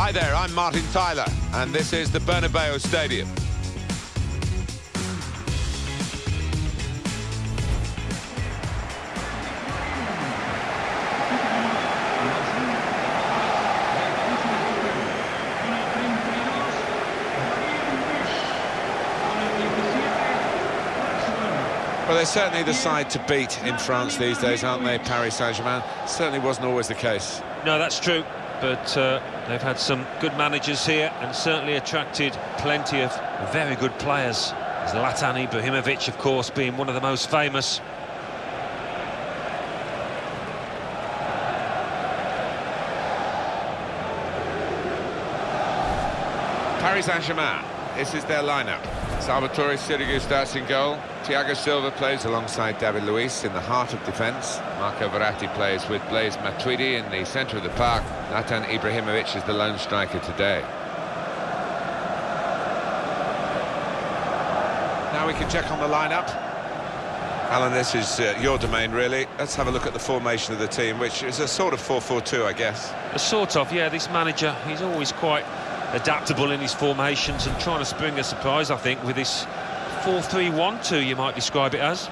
Hi there, I'm Martin Tyler, and this is the Bernabeu Stadium. Well, they're certainly the side to beat in France these days, aren't they, Paris Saint-Germain? Certainly wasn't always the case. No, that's true, but uh, they've had some good managers here and certainly attracted plenty of very good players. Zlatan Ibrahimovic, of course, being one of the most famous. Paris Saint-Germain, this is their lineup. Salvatore Sirigu starts in goal. Thiago Silva plays alongside David Luiz in the heart of defence. Marco Verratti plays with Blaise Matuidi in the centre of the park. Zlatan Ibrahimovic is the lone striker today. Now we can check on the lineup. Alan, this is uh, your domain, really. Let's have a look at the formation of the team, which is a sort of 4-4-2, I guess. A sort of, yeah, this manager, he's always quite adaptable in his formations and trying to spring a surprise, I think, with this 4-3-1-2, you might describe it as.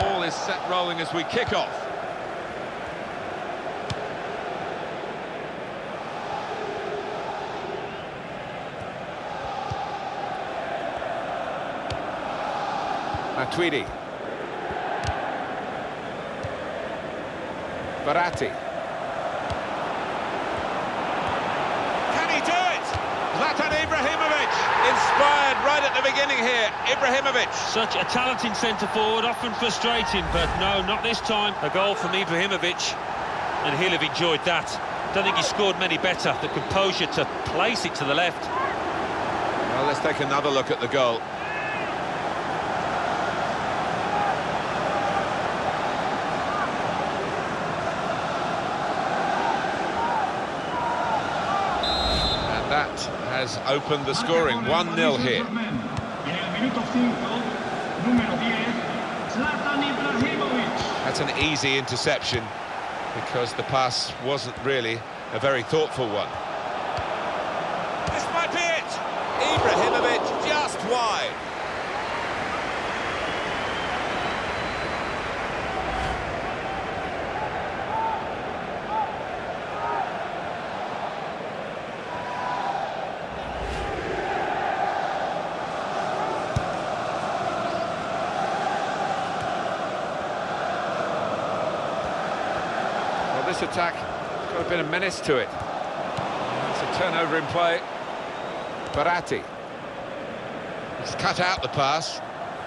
Ball is set rolling as we kick off. Matuidi. Verratti. Can he do it? Zlatan Ibrahimovic, inspired right at the beginning here. Ibrahimovic. Such a talented centre-forward, often frustrating, but no, not this time. A goal from Ibrahimovic, and he'll have enjoyed that. Don't think he scored many better. The composure to place it to the left. Well, let's take another look at the goal. And that has opened the scoring. 1-0 here. That's an easy interception because the pass wasn't really a very thoughtful one. This might be it! Ibrahimovic just wide. Well, attack got a bit of menace to it. It's a turnover in play. Verratti. He's cut out the pass,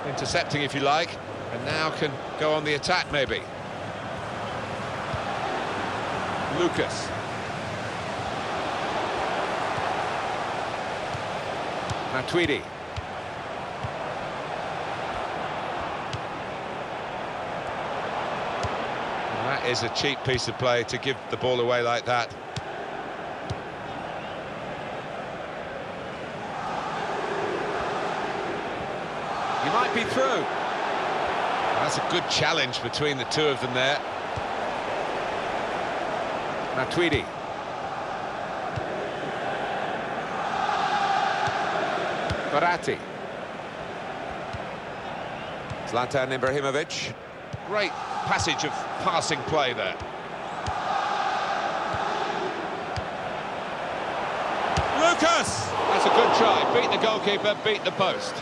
intercepting if you like, and now can go on the attack maybe. Lucas. Matuidi. And that is a cheap piece of play to give the ball away like that. You might be through. That's a good challenge between the two of them there. Now Matuidi. Verratti. Zlatan Ibrahimovic. Great passage of passing play there. Lucas! That's a good try. Beat the goalkeeper, beat the post.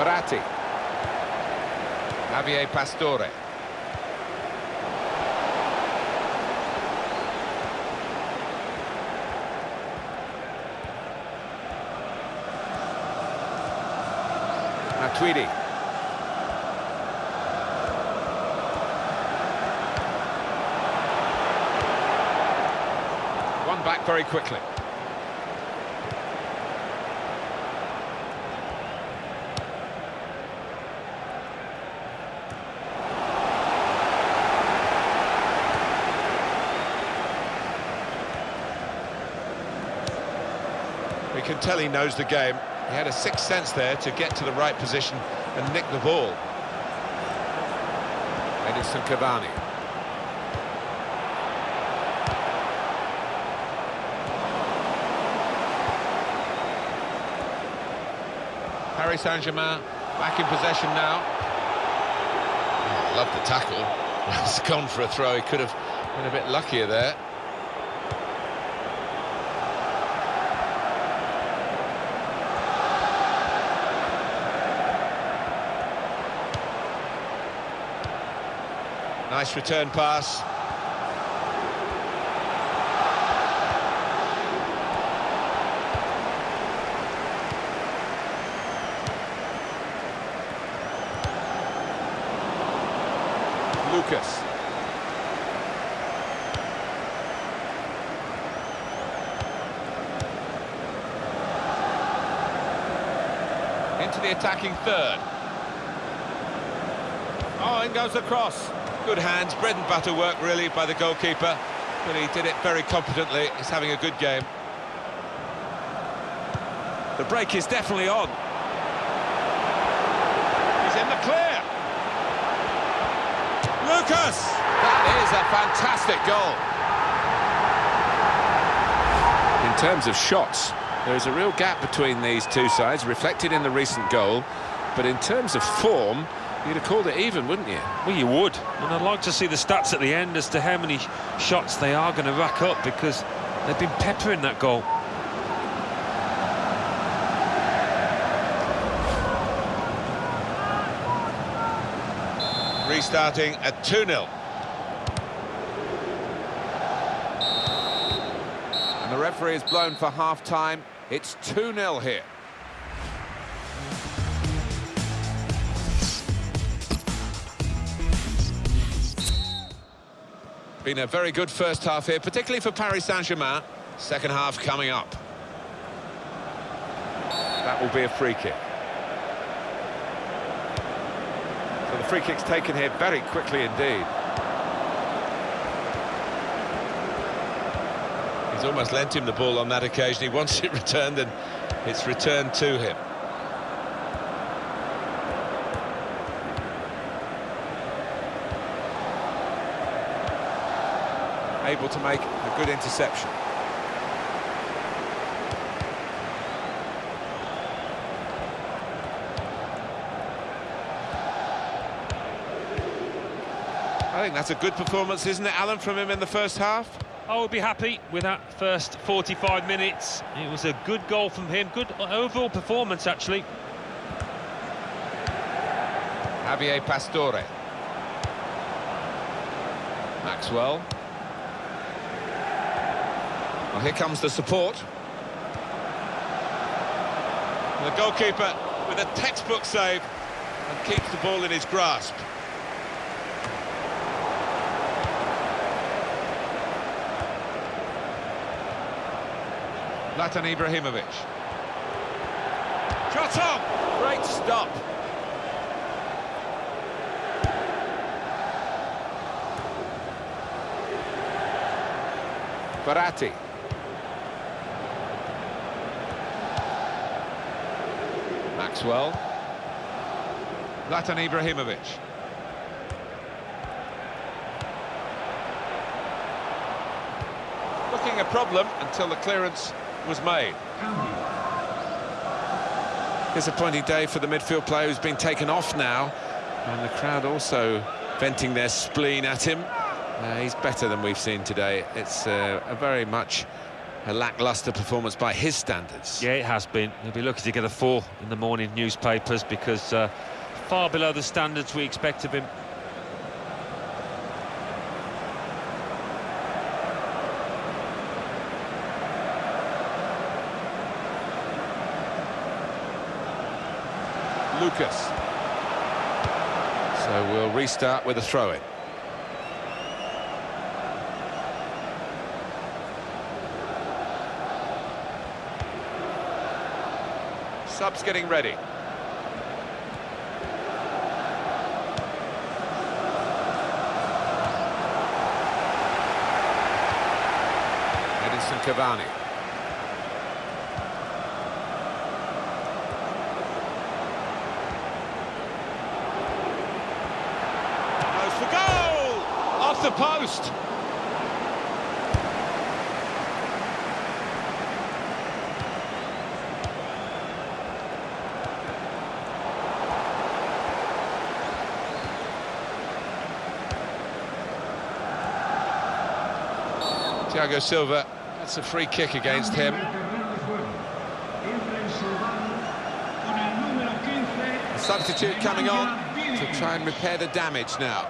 Verratti. Javier Pastore. Matuidi. One back very quickly. Can tell he knows the game. He had a sixth sense there to get to the right position and nick the ball. Edinson Cavani. Paris Saint-Germain back in possession now. Oh, love the tackle. It's gone for a throw. He could have been a bit luckier there. Nice return pass. Lucas. Into the attacking third. Oh, in goes the cross. Good hands, bread and butter work really by the goalkeeper, but he did it very competently. He's having a good game. The break is definitely on. He's in the clear. Lucas! That is a fantastic goal. In terms of shots, there is a real gap between these two sides, reflected in the recent goal. But in terms of form, you'd have called it even, wouldn't you? Well, you would. And I'd like to see the stats at the end as to how many shots they are going to rack up because they've been peppering that goal. Restarting at 2-0. And the referee is blown for half-time. It's 2-0 here. Been a very good first half here, particularly for Paris Saint-Germain. Second half coming up. That will be a free kick. So the free kick's taken here very quickly indeed. He's almost lent him the ball on that occasion. He wants it returned and it's returned to him. Able to make a good interception. I think that's a good performance, isn't it, Alan, from him in the first half? I would be happy with that first 45 minutes. It was a good goal from him, good overall performance, actually. Javier Pastore. Maxwell. Well, here comes the support. The goalkeeper with a textbook save and keeps the ball in his grasp. Zlatan Ibrahimovic. Shot on! Great stop. Verratti. Maxwell. Zlatan Ibrahimovic. Looking a problem until the clearance was made. Disappointing day for the midfield player who's been taken off now. And the crowd also venting their spleen at him. Uh, he's better than we've seen today. It's uh, a very much a lacklustre performance by his standards. Yeah, it has been. He'll be lucky to get a four in the morning newspapers because uh, far below the standards we expect of him. Lucas. So we'll restart with a throw-in. Subs getting ready. Edinson Cavani. For goal! Off the post! Thiago Silva, that's a free kick against him. A substitute coming on to try and repair the damage now.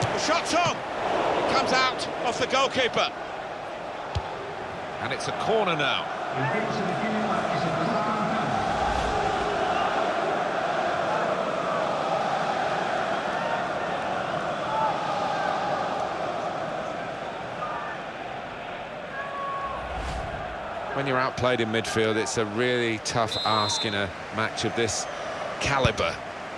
The shot's on! It comes out off the goalkeeper. And it's a corner now. When you're outplayed in midfield, it's a really tough ask in a match of this calibre.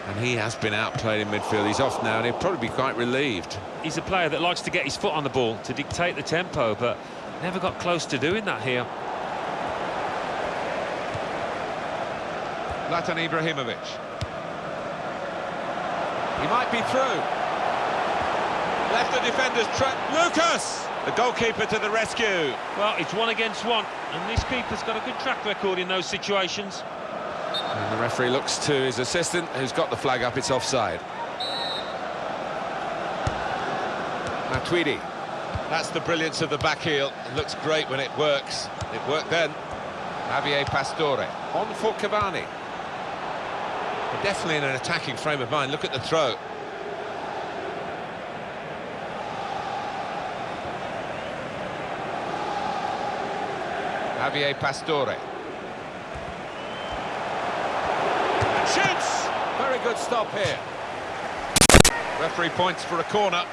And he has been outplayed in midfield. He's off now, and he'll probably be quite relieved. He's a player that likes to get his foot on the ball, to dictate the tempo, but never got close to doing that here. Zlatan Ibrahimovic. He might be through. Left the defender's track. Lucas! The goalkeeper to the rescue. Well, it's one against one, and this keeper's got a good track record in those situations. And the referee looks to his assistant, who's got the flag up, it's offside. Matuidi. That's the brilliance of the back heel. It looks great when it works. It worked then. Javier Pastore. On for Cavani. They're definitely in an attacking frame of mind. Look at the throw. Javier Pastore. And shoots! Very good stop here. Referee points for a corner.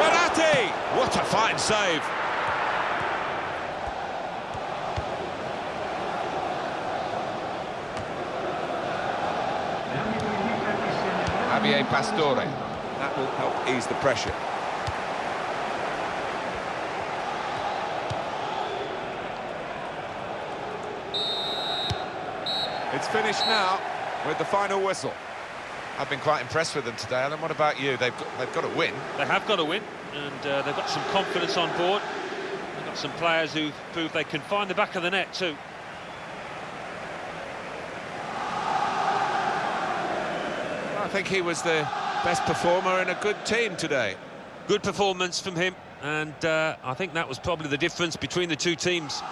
Verratti! What a fine save. Javier Pastore. That will help ease the pressure. It's finished now with the final whistle. I've been quite impressed with them today, Alan. What about you? They've got, they've got to win. They have got to win, and uh, they've got some confidence on board. They've got some players who've proved they can find the back of the net too. I think he was the best performer in a good team today. Good performance from him, and uh, I think that was probably the difference between the two teams.